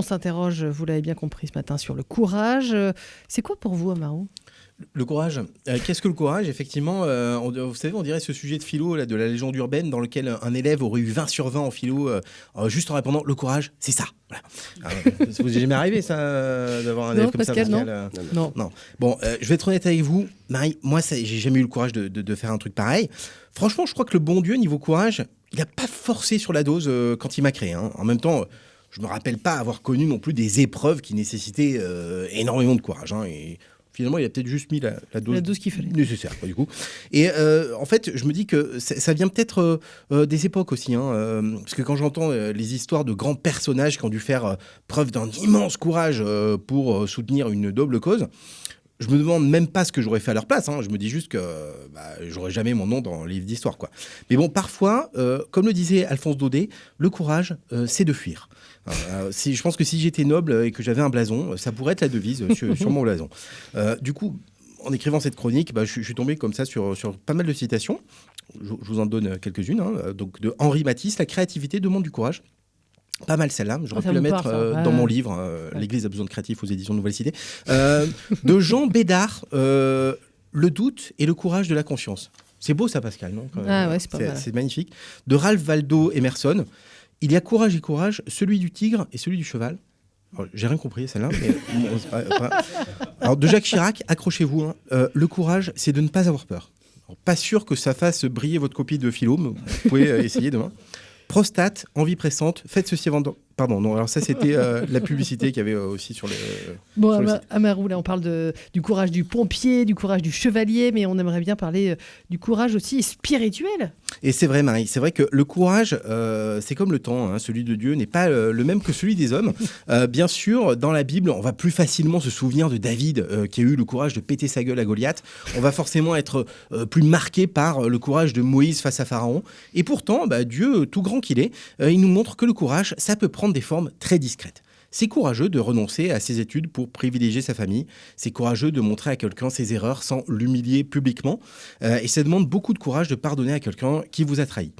On s'interroge, vous l'avez bien compris ce matin, sur le courage. C'est quoi pour vous, Amarou le courage. Euh, qu'est-ce que le courage? Effectivement, euh, vous savez, on dirait ce sujet de philo, là, de la légende urbaine, dans lequel un élève aurait eu 20 sur 20 en philo, euh, juste en répondant le courage, c'est ça. Voilà. Ah, ça vous est jamais arrivé, ça, d'avoir un élève comme ça non. non. non. Bon, je vais être honnête avec vous, Marie, moi, j'ai jamais eu le courage de, de, faire un truc pareil. Franchement, je crois que le bon Dieu, niveau courage, il n'a pas forcé sur la dose quand il m'a créé. Hein. En même temps, je me rappelle pas avoir connu non plus des épreuves qui nécessitaient énormément de courage. Hein, et finalement, il a peut-être juste mis la, dose, qu'il fallait. nécessaire, du coup. Et euh, en fait, je me dis que ça vient peut-être euh, euh, des époques aussi. Hein, parce que quand j'entends les histoires de grands personnages qui ont dû faire preuve d'un immense courage pour soutenir une double cause, je me demande même pas ce que j'aurais fait à leur place. Hein. Je me dis juste que bah, j'aurais jamais mon nom dans le livre d'histoire. quoi. Mais bon, parfois, comme le disait Alphonse Daudet, le courage, c'est de fuir. Euh, si, je pense que si j'étais noble et que j'avais un blason, ça pourrait être la devise sur, mon blason. Euh, du coup, en écrivant cette chronique, bah, je, suis tombé comme ça sur, sur pas mal de citations. Je, vous en donne quelques-unes. Hein. Donc de Henri Matisse, La créativité demande du courage. Pas mal celle-là, j'aurais pu la mettre euh, dans mon livre, L'Église a besoin de créatifs aux éditions Nouvelle Cité. de Jean Bédard, Le doute et le courage de la conscience. C'est beau ça, Pascal, non ah C'est magnifique. De Ralph Waldo Emerson, il y a courage et courage, celui du tigre et celui du cheval. J'ai rien compris celle-là. Alors de Jacques Chirac, accrochez-vous. Hein. Euh, le courage, c'est de ne pas avoir peur. pas sûr que ça fasse briller votre copie de philo, mais vous pouvez euh, essayer demain. Prostate, envie pressante, faites ceci avant Pardon, non, alors ça c'était euh, la publicité qu'il y avait euh, aussi sur le. Bon, Amarou, là on parle de, du courage du pompier, du courage du chevalier, mais on aimerait bien parler euh, du courage aussi spirituel. Et c'est vrai, Marie, c'est vrai que le courage, c'est comme le temps, hein, celui de Dieu n'est pas le même que celui des hommes. bien sûr, dans la Bible, on va plus facilement se souvenir de David qui a eu le courage de péter sa gueule à Goliath. On va forcément être plus marqué par le courage de Moïse face à Pharaon. Et pourtant, bah, Dieu, tout grand qu'il est, il nous montre que le courage, ça peut prendre des formes très discrètes. C'est courageux de renoncer à ses études pour privilégier sa famille. C'est courageux de montrer à quelqu'un ses erreurs sans l'humilier publiquement. Euh, et ça demande beaucoup de courage de pardonner à quelqu'un qui vous a trahi.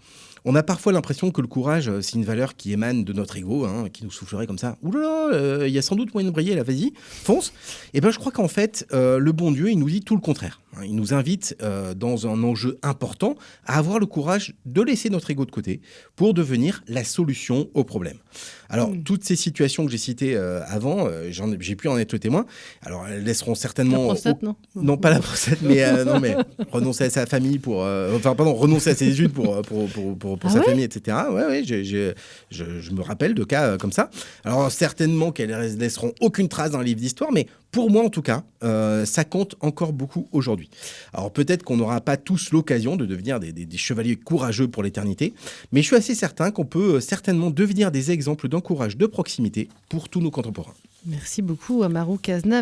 On a parfois l'impression que le courage, euh, c'est une valeur qui émane de notre ego, hein, qui nous soufflerait comme ça. Ouh là là, euh, il y a sans doute moyen de briller, là, vas-y, fonce. Et eh ben, je crois qu'en fait, le bon Dieu, il nous dit tout le contraire. Hein. Il nous invite, dans un enjeu important, à avoir le courage de laisser notre ego de côté pour devenir la solution au problème. Alors, hmm. toutes ces situations que j'ai citées euh, avant, euh, j'ai pu en être le témoin. Alors, elles laisseront certainement. La prostate, non? Non, pas la prostate, mais, euh, non, mais renoncer à sa famille pour. enfin, pardon, renoncer à ses études pour, pour, pour, pour, pour ah sa famille, etc. Ouais, ouais, je, je, me rappelle de cas comme ça. Alors, certainement qu'elles laisseront aucune trace dans le livre d'histoire, mais pour moi, en tout cas, ça compte encore beaucoup aujourd'hui. Alors, peut-être qu'on n'aura pas tous l'occasion de devenir des, chevaliers courageux pour l'éternité, mais je suis assez certain qu'on peut certainement devenir des exemples d'un courage de proximité pour tous nos contemporains. Merci beaucoup, Amaru Cazenave.